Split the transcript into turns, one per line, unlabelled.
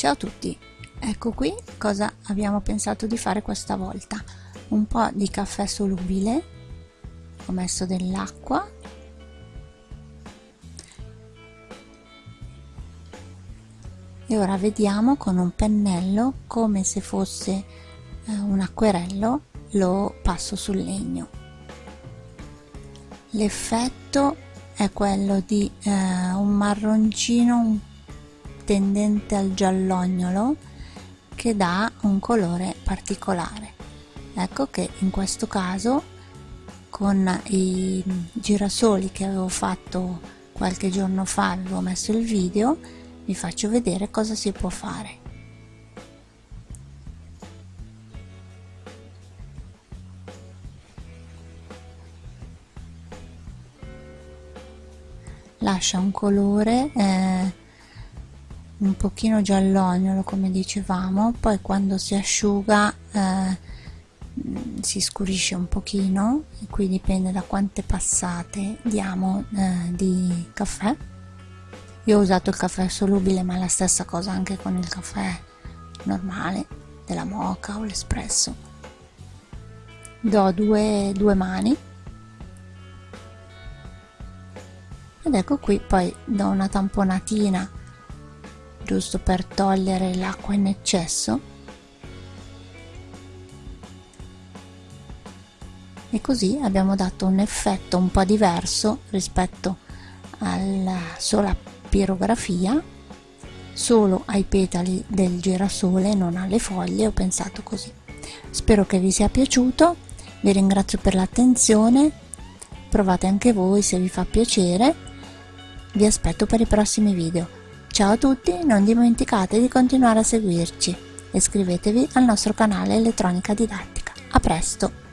Ciao a tutti, ecco qui cosa abbiamo pensato di fare questa volta. Un po' di caffè solubile, ho messo dell'acqua. E ora vediamo con un pennello come se fosse eh, un acquerello lo passo sul legno. L'effetto è quello di eh, un marroncino un tendente al giallognolo che dà un colore particolare. Ecco che in questo caso con i girasoli che avevo fatto qualche giorno fa avevo messo il video vi faccio vedere cosa si può fare. Lascia un colore eh, un pochino giallognolo come dicevamo poi quando si asciuga eh, si scurisce un pochino e qui dipende da quante passate diamo eh, di caffè. Io ho usato il caffè solubile ma è la stessa cosa anche con il caffè normale della moca o l'espresso. Do due, due mani. Ed ecco qui poi do una tamponatina giusto per togliere l'acqua in eccesso. E così abbiamo dato un effetto un po' diverso rispetto alla sola pirografia. Solo ai petali del girasole non alle foglie ho pensato così. Spero che vi sia piaciuto vi ringrazio per l'attenzione provate anche voi se vi fa piacere. Vi aspetto per i prossimi video Ciao a tutti, non dimenticate di continuare a seguirci iscrivetevi al nostro canale Elettronica Didattica. A presto!